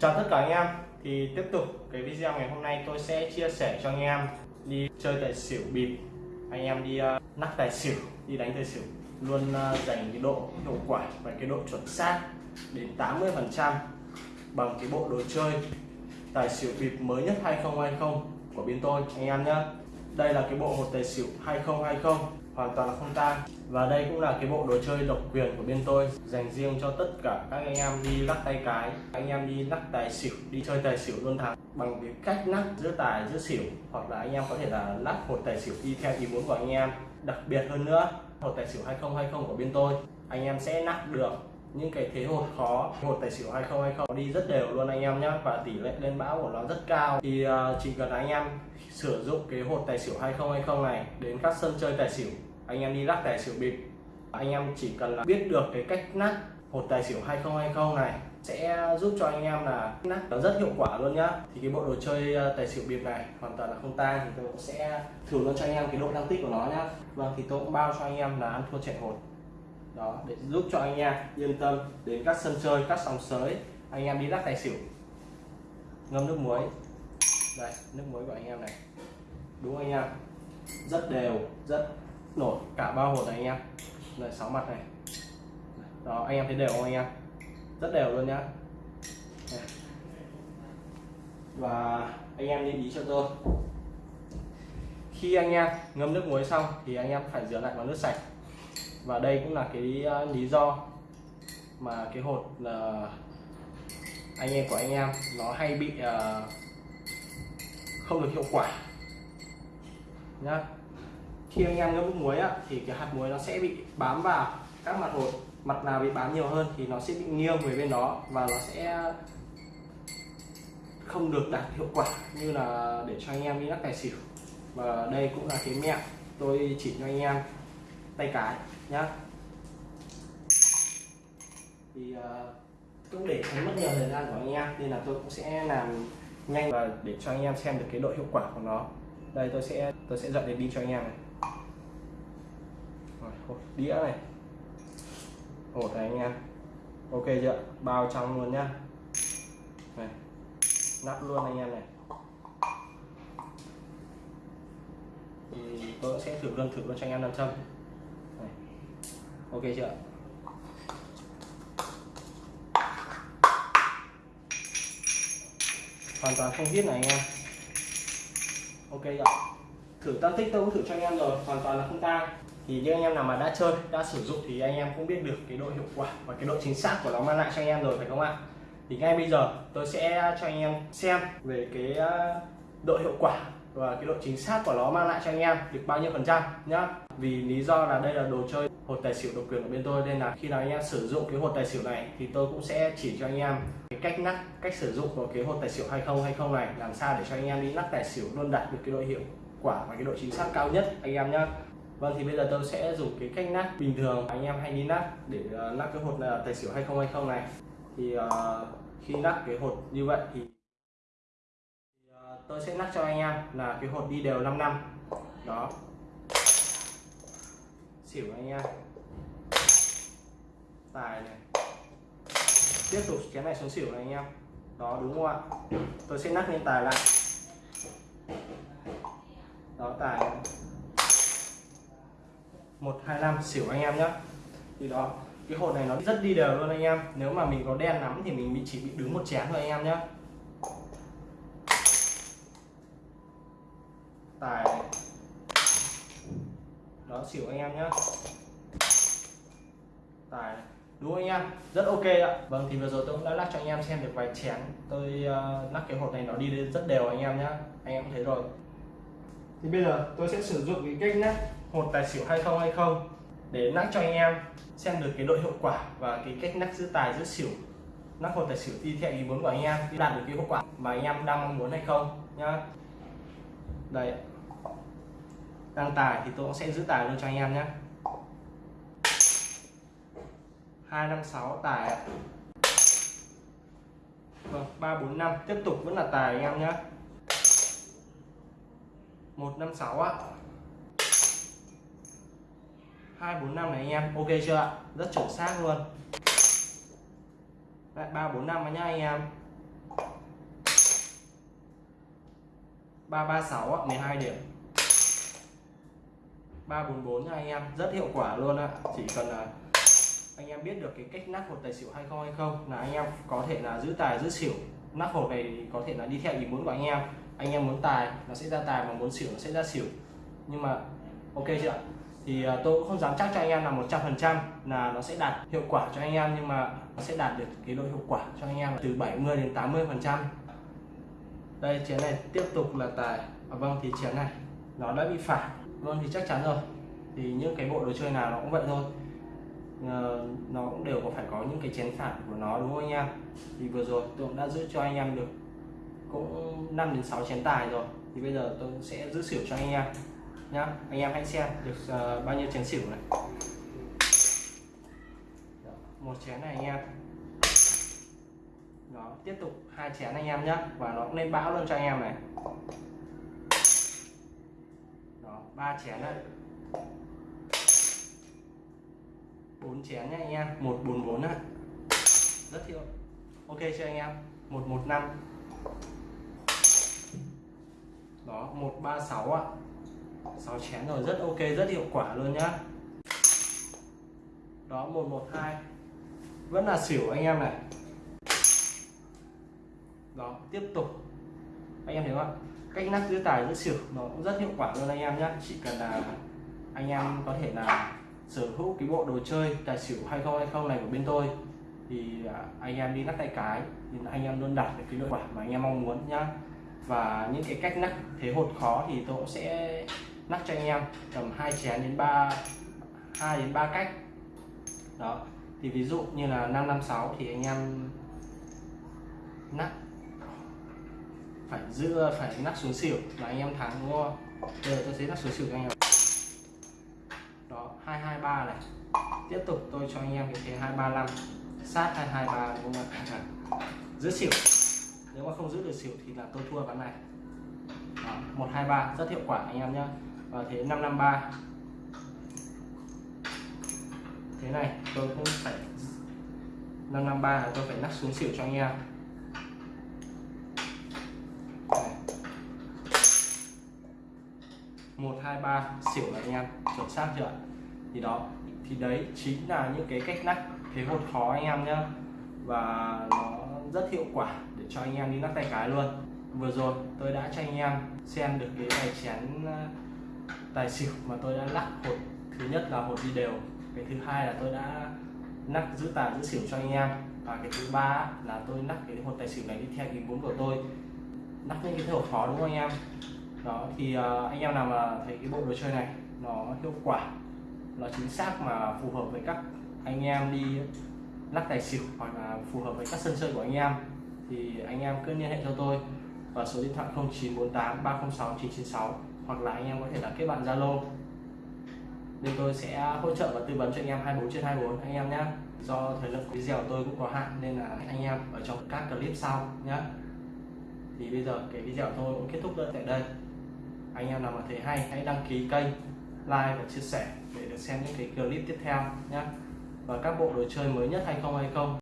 chào tất cả anh em. Thì tiếp tục cái video ngày hôm nay tôi sẽ chia sẻ cho anh em đi chơi tài xỉu bịp. Anh em đi ờ, uh, nắp tài xỉu đi đánh tài xỉu. Luôn ờ, uh, dành cái độ hiệu quả và cái độ chuẩn xác đến 80 phần trăm bằng cái bộ đồ chơi tài xỉu bịp mới nhất 2020 của bên tôi. Anh em nhé đây là cái bộ hột tài xỉu 2020 hoàn toàn là không tan. Và đây cũng là cái bộ đồ chơi độc quyền của bên tôi dành riêng cho tất cả các anh em đi lắc tay cái anh em đi lắc tài xỉu đi chơi tài xỉu luôn thắng bằng cái cách lắc giữa tài giữa xỉu hoặc là anh em có thể là lắc một tài xỉu đi theo ý muốn của anh em. Đặc biệt hơn nữa hột tài xỉu 2020 của bên tôi anh em sẽ lắc được những cái thế hột khó. Hột tài xỉu 2020 đi rất đều luôn anh em nhé và tỷ lệ lên bão của nó rất cao. Thì uh, chỉ cần anh em sử dụng cái hột tài xỉu 2020 này đến các sân chơi tài xỉu anh em đi lắc tài xỉu bịp. Anh em chỉ cần là biết được cái cách lắc hột tài xỉu 2020 này sẽ giúp cho anh em là lắc nó rất hiệu quả luôn nhá. Thì cái bộ đồ chơi ờ, tài xỉu bịp này hoàn toàn là không tang thì tôi cũng sẽ thử luôn cho anh em cái độ năng tích của nó nhá. Vâng thì tôi cũng bao cho anh em là ăn thua chạy hột. Đó, để giúp cho anh em yên tâm đến các sân chơi, các sòng sới. Anh em đi lắc tài xỉu. Ngâm nước muối. Đây, nước muối của anh em này. Đúng anh em? Rất đều, rất nổi cả ba hột này anh em. Đây sáu mặt này. Đó anh em thấy đều không anh em? Rất đều luôn nhá. Và anh em lưu ý cho tôi. Khi anh em ngâm nước muối xong thì anh em phải rửa lại bằng nước sạch. Và đây cũng là cái ờ, lý do mà cái hột là anh em của anh em nó hay bị uh, không được hiệu quả nhá khi anh em ngâm nước muối á, thì cái hạt muối nó sẽ bị bám vào các mặt hột mặt nào bị bám nhiều hơn thì nó sẽ bị nghiêng về bên đó và nó sẽ không được đạt hiệu quả như là để cho anh em đi lắc tài xỉu. Và đây cũng là cái mẹo tôi chỉ cho anh em tay cái nhá. Thì uh, cũng để tránh mất nhiều thời gian của anh em nên là tôi cũng sẽ làm nhanh và để cho anh em xem được cái độ hiệu quả của nó. Đây tôi sẽ tôi sẽ dọn đến đi cho anh em này hột đĩa này. Hột này anh em. Ok chưa? Bao trong luôn nhá. Này, nắp luôn anh em này. Thì tôi sẽ thử luôn thử luôn cho anh em làm châm. Này. ok chưa? Hoàn toàn không biết này anh em. Ok ạ thử tăng tích tôi cũng thử cho anh em rồi. Hoàn toàn là không tang thì những anh em nào mà đã chơi, đã sử dụng thì anh em cũng biết được cái độ hiệu quả và cái độ chính xác của nó mang lại cho anh em rồi, phải không ạ? Thì ngay bây giờ tôi sẽ cho anh em xem về cái ờ, độ hiệu quả và cái độ chính xác của nó mang lại cho anh em được bao nhiêu phần trăm nhá. Vì lý do là đây là đồ chơi hột tài xỉu độc quyền của bên tôi, nên là khi nào anh em sử dụng cái hột tài xỉu này thì tôi cũng sẽ chỉ cho anh em cái cách nắp cách sử dụng của cái hột tài xỉu 2020 này, làm sao để cho anh em đi nắp tài xỉu luôn đạt được cái độ hiệu quả và cái độ chính xác cao nhất, anh em nhá. Vâng thì bây giờ tôi sẽ dùng cái cách nát bình thường. Anh em hay đi nát để ờ, nát cái hột tài xỉu 2020 này. Thì uh, khi nát cái hột như vậy thì, uh, tôi sẽ nát cho anh em là cái hột đi đều 5 năm. Đó. Xỉu anh em. Tài này. Tiếp tục cái này xuống xỉu này anh em. Đó đúng không ạ? Tôi sẽ nát lên tài lại. Đó tài này. 125 xỉu anh em nhé thì đó cái hộp này nó rất đi đều luôn anh em. Nếu mà mình có đen lắm thì mình chỉ bị đứng một chén thôi anh em nhé tài. Này. đó xỉu anh em nhé tài. Này. đúng anh em? Rất ok ạ. Vâng thì vừa rồi tôi cũng đã lắc cho anh em xem được vài chén. Tôi uh, lắc cái hộp này nó đi rất đều anh em nhé anh em thấy rồi thì bây giờ tôi sẽ sử dụng cái cách lắc hột tài xỉu 2020 để lắc cho anh em, xem được cái độ hiệu quả và cái cách lắc giữ tài giữ xỉu. Lắc hột tài xỉu đi theo ý muốn của anh em đạt được cái hiệu quả mà anh em đang mong muốn hay không nhá. Đây. Đang tài thì tôi cũng sẽ giữ tài luôn cho anh em nhé hai, năm, sáu, tài vâng ba, bốn, năm. Tiếp tục vẫn là tài anh em nhé 156 ạ. 245 này anh em, ok chưa ạ? Rất chuẩn xác luôn. Lại 345 nhá anh em. 336 12 điểm. 344 nha anh em, rất hiệu quả luôn ạ. Chỉ cần là anh em biết được cái cách nắp hột tài xỉu hay không hay không là anh em có thể là giữ tài, giữ xỉu. Nắp hột này có thể là đi theo ý muốn của anh em anh em muốn tài nó sẽ ra tài mà muốn xỉu nó sẽ ra xỉu. Nhưng mà ok chưa ạ? Thì ờ, tôi cũng không dám chắc cho anh em là 100% là nó sẽ đạt hiệu quả cho anh em nhưng mà nó sẽ đạt được cái độ hiệu quả cho anh em từ 70 đến 80 phần trăm. Đây chén này tiếp tục là tài. À, vâng thì chén này nó đã bị phản vâng thì chắc chắn rồi. Thì những cái bộ đồ chơi nào nó cũng vậy thôi. Ờ, nó cũng đều có phải có những cái chén phản của nó đúng không anh em? Thì vừa rồi tôi cũng đã giữ cho anh em được cũng 5 đến 6 chén tài rồi. Thì bây giờ tôi sẽ giữ xỉu cho anh em nhá. Anh em hãy xem được uh, bao nhiêu chén xỉu này. Đó, một chén này anh em. Đó tiếp tục hai chén anh em nhé và nó cũng lên bão luôn cho anh em này. Đó ba chén đấy bốn chén nhá anh em. Một bốn bốn ạ. Rất thiệu ok chưa anh em? Một một năm đó, một ba sáu ạ. Sáu chén rồi, rất ok, rất hiệu quả luôn nhá. Đó, một một hai. Vẫn là xỉu anh em này. Đó, tiếp tục. Anh em thấy không ạ? Cách nắp giữ tài giữ xỉu nó cũng rất hiệu quả luôn anh em nhé chỉ cần là anh em có thể là sở hữu cái bộ đồ chơi, tài xỉu hay không hay không này của bên tôi, thì à, anh em đi nắp tay cái, thì anh em luôn đạt được cái hiệu quả mà anh em mong muốn nhá và những cái cách nắp thế hột khó thì tôi cũng sẽ nắp cho anh em. Tầm hai chén đến ba, hai đến ba cách. Đó. Thì ví dụ như là 556 thì anh em nắp phải giữ phải nắp xuống xỉu là anh em thắng, đúng không? Bây giờ tôi sẽ nắp xuống xỉu cho anh em. Đó 223 này. Tiếp tục tôi cho anh em cái thế 235 sát 223 đúng không ạ? Dạ. Giữ xỉu nếu mà không giữ được xỉu thì là tôi thua ván này. Đó, 123 rất hiệu quả anh em nhé và thế 553 thế này tôi cũng phải 553 là tôi phải nắp xuống xỉu cho anh em. Một hai ba xỉu là anh em chuẩn xác chưa thì đó thì đấy chính là những cái cách nắp thế hột khó anh em nhá. Và nó rất hiệu quả cho anh em đi nắp tay cái luôn. Vừa rồi tôi đã cho anh em xem được cái tài chén ờ, tài xỉu mà tôi đã lắc hột thứ nhất là hột đi đều. Cái thứ hai là tôi đã nắp giữ tài giữ xỉu cho anh em. Và cái thứ ba là tôi nắp cái hột tài xỉu này đi theo ý muốn của tôi. Nắp những cái hột khó đúng không anh em? Đó, thì ờ, anh em nào mà thấy cái bộ đồ chơi này nó hiệu quả, nó chính xác mà phù hợp với các anh em đi lắc tài xỉu hoặc là phù hợp với các sân chơi của anh em thì anh em cứ liên hệ cho tôi vào số điện thoại 0948 306 996 hoặc là anh em có thể là kết bạn Zalo. Nên tôi sẽ hỗ trợ và tư vấn cho anh em 24 trên 24 anh em nhé do thời lượng video của tôi cũng có hạn nên là anh em ở trong các clip sau nhé thì bây giờ cái video của tôi cũng kết thúc tại đây. Anh em nào mà thấy hay, hãy đăng ký kênh, like và chia sẻ để được xem những cái clip tiếp theo nhé và các bộ đồ chơi mới nhất hay không hay không.